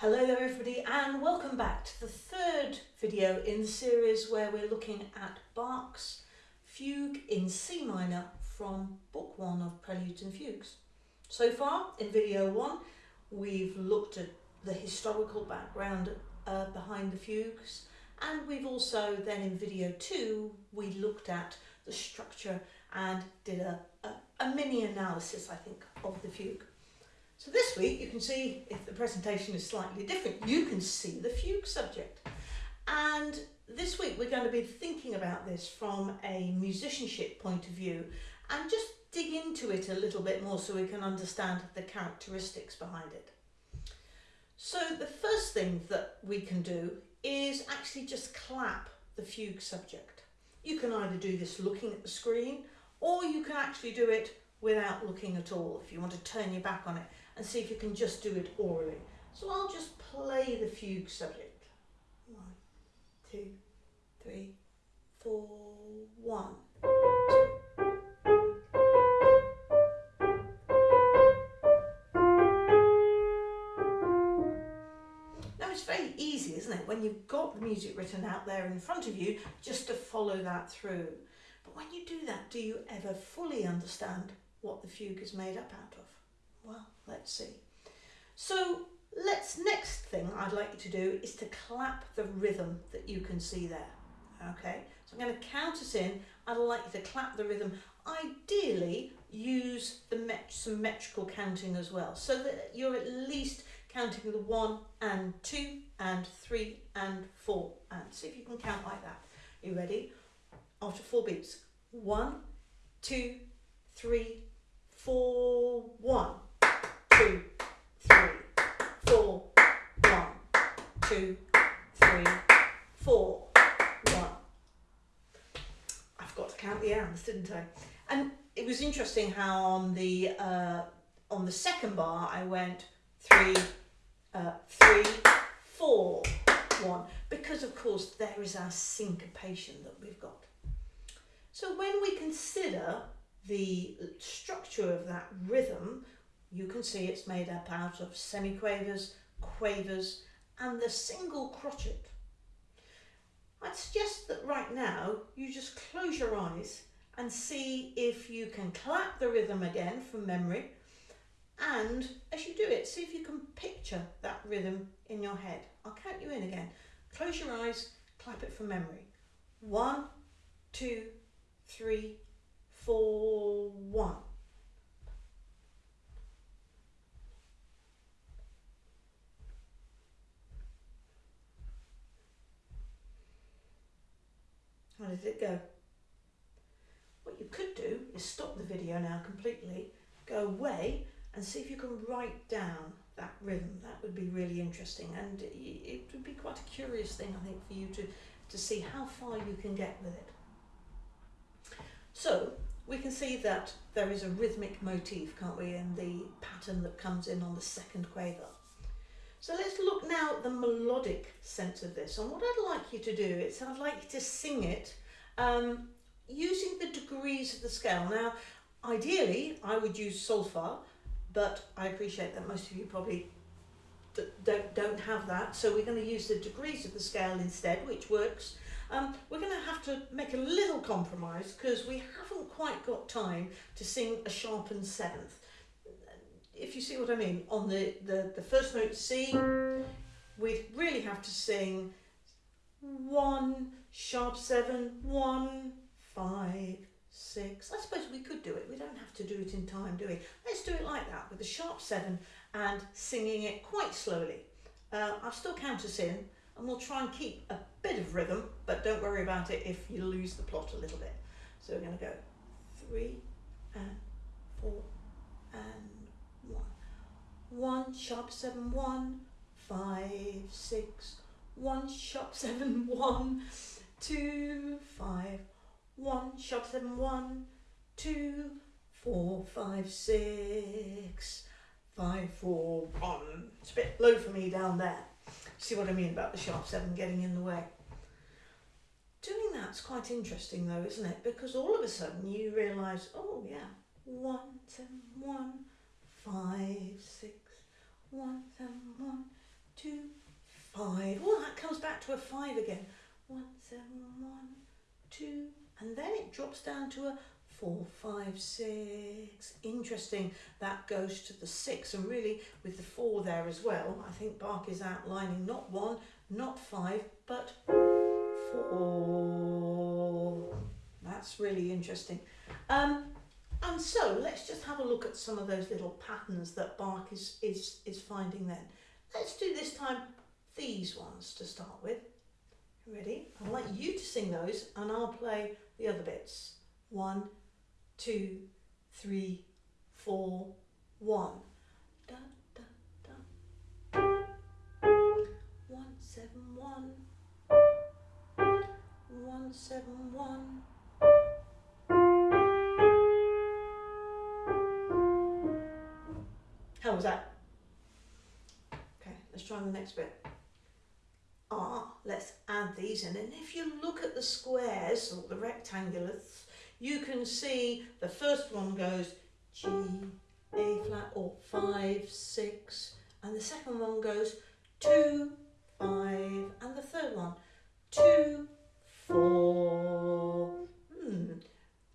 Hello there everybody and welcome back to the third video in the series where we're looking at Bach's Fugue in C minor from Book 1 of Preludes and Fugues. So far in video 1 we've looked at the historical background uh, behind the fugues and we've also then in video 2 we looked at the structure and did a, a, a mini analysis I think of the fugue. So this week you can see, if the presentation is slightly different, you can see the fugue subject. And this week we're going to be thinking about this from a musicianship point of view and just dig into it a little bit more so we can understand the characteristics behind it. So the first thing that we can do is actually just clap the fugue subject. You can either do this looking at the screen or you can actually do it without looking at all if you want to turn your back on it and see if you can just do it orally. So I'll just play the fugue subject. One, two, three, four, one. Now it's very easy, isn't it, when you've got the music written out there in front of you, just to follow that through. But when you do that, do you ever fully understand what the fugue is made up out of? Well, let's see. So let's next thing I'd like you to do is to clap the rhythm that you can see there. Okay, so I'm going to count us in. I'd like you to clap the rhythm. Ideally, use the met some metrical counting as well, so that you're at least counting the one and two and three and four. And see if you can count like that. You ready? After four beats. One, two, three, four, one two, three, four, one, two, three, four, one. I forgot to count the ands, didn't I? And it was interesting how on the uh, on the second bar I went three, uh, three, four, one, because of course there is our syncopation that we've got. So when we consider the structure of that rhythm, you can see it's made up out of semiquavers, quavers and the single crotchet. I'd suggest that right now you just close your eyes and see if you can clap the rhythm again from memory and as you do it see if you can picture that rhythm in your head. I'll count you in again. Close your eyes, clap it from memory. One, two, three, four, one. How did it go? What you could do is stop the video now completely, go away and see if you can write down that rhythm. That would be really interesting and it would be quite a curious thing I think for you to, to see how far you can get with it. So we can see that there is a rhythmic motif, can't we, in the pattern that comes in on the second quaver. So let's look now at the melodic sense of this. And what I'd like you to do is I'd like you to sing it um, using the degrees of the scale. Now, ideally, I would use solfa, but I appreciate that most of you probably don't, don't have that. So we're going to use the degrees of the scale instead, which works. Um, we're going to have to make a little compromise because we haven't quite got time to sing a sharpened seventh if you see what I mean, on the, the, the first note C, we really have to sing one, sharp seven, one, five, six. I suppose we could do it. We don't have to do it in time, do we? Let's do it like that with a sharp seven and singing it quite slowly. Uh, I'll still count us in and we'll try and keep a bit of rhythm, but don't worry about it if you lose the plot a little bit. So we're going to go three and four and one. One sharp seven one five six one sharp seven one two five one sharp seven one two four five six five four one. It's a bit low for me down there. See what I mean about the sharp seven getting in the way doing that's quite interesting though isn't it because all of a sudden you realize oh yeah one seven one five, six, one, seven, one, two, five. Oh, that comes back to a five again. One, seven, one, two, and then it drops down to a four, five, six. Interesting. That goes to the six, and really with the four there as well, I think Bach is outlining not one, not five, but That's really interesting. Um, and so let's just have a look at some of those little patterns that Bach is, is, is finding then. Let's do this time these ones to start with. Ready? I'd like you to sing those and I'll play the other bits. One, two, three, four, one. Da, da, da. One, seven, one. One, seven, one. How was that? Okay, let's try the next bit. Ah, let's add these in. And if you look at the squares or the rectangulars, you can see the first one goes G, A flat or five, six, and the second one goes two, five, and the third one two, four. Hmm.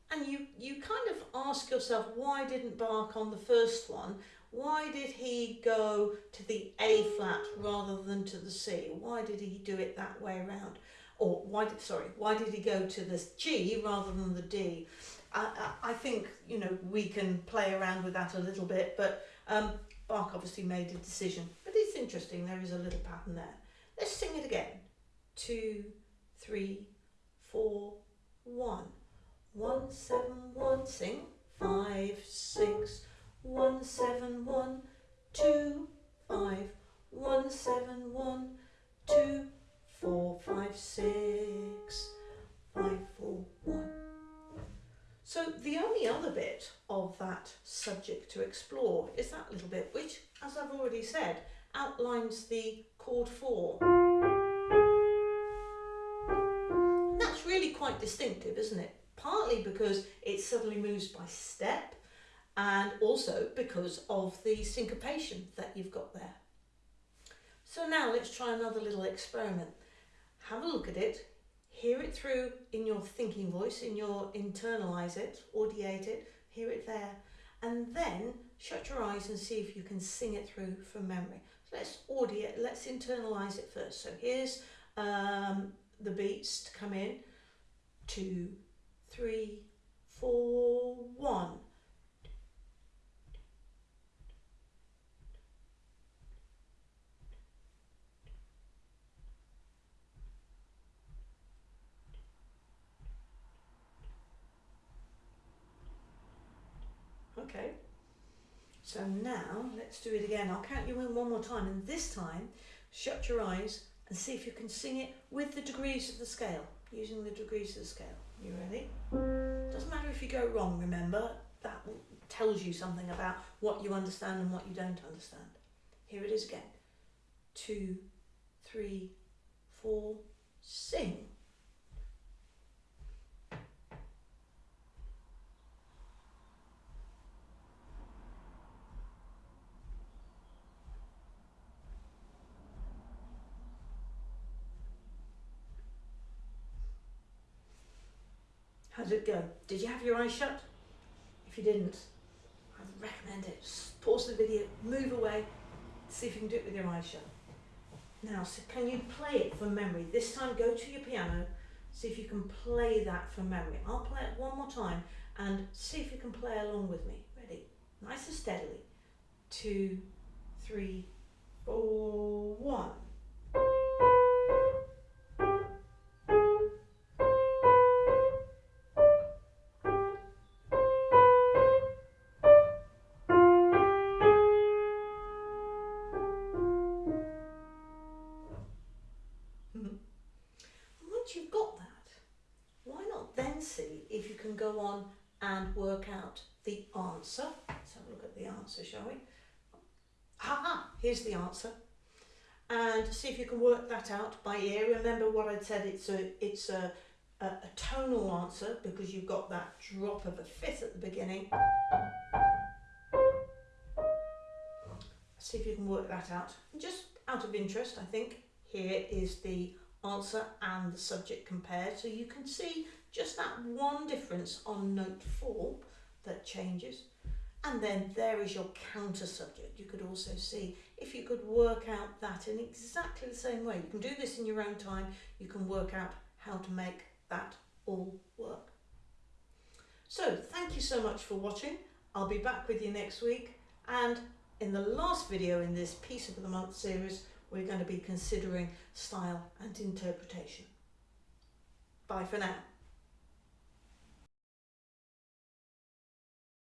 And you, you kind of ask yourself, why didn't Bach on the first one why did he go to the A flat rather than to the C? Why did he do it that way around? Or why did, sorry, why did he go to the G rather than the D? I, I, I think, you know, we can play around with that a little bit, but um, Bach obviously made a decision. But it's interesting, there is a little pattern there. Let's sing it again. Two, three, four, one. One, seven, one, sing. Five, six, one seven one two five one seven one two four five six five four one. So the only other bit of that subject to explore is that little bit which, as I've already said, outlines the chord four. That's really quite distinctive, isn't it? Partly because it suddenly moves by step and also because of the syncopation that you've got there. So now let's try another little experiment. Have a look at it, hear it through in your thinking voice, in your internalize it, audiate it, hear it there, and then shut your eyes and see if you can sing it through from memory. So let's audiate, let's internalize it first. So here's um, the beats to come in. Two, three, four, one. Okay. So now let's do it again. I'll count you in one more time and this time shut your eyes and see if you can sing it with the degrees of the scale, using the degrees of the scale. You ready? Doesn't matter if you go wrong, remember, that tells you something about what you understand and what you don't understand. Here it is again. Two, three, four, sing. How did it go? Did you have your eyes shut? If you didn't, I'd recommend it. Pause the video, move away, see if you can do it with your eyes shut. Now, so can you play it from memory? This time go to your piano, see if you can play that from memory. I'll play it one more time and see if you can play along with me. Ready? Nice and steadily. Two, three, four, one. Answer. Let's have a look at the answer, shall we? Ha here's the answer. And see if you can work that out by ear. Remember what I said, it's a, it's a, a, a tonal answer because you've got that drop of a fifth at the beginning. See if you can work that out. And just out of interest, I think, here is the answer and the subject compared. So you can see just that one difference on note four that changes. And then there is your counter subject. You could also see if you could work out that in exactly the same way. You can do this in your own time. You can work out how to make that all work. So thank you so much for watching. I'll be back with you next week. And in the last video in this Piece of the Month series, we're going to be considering style and interpretation. Bye for now.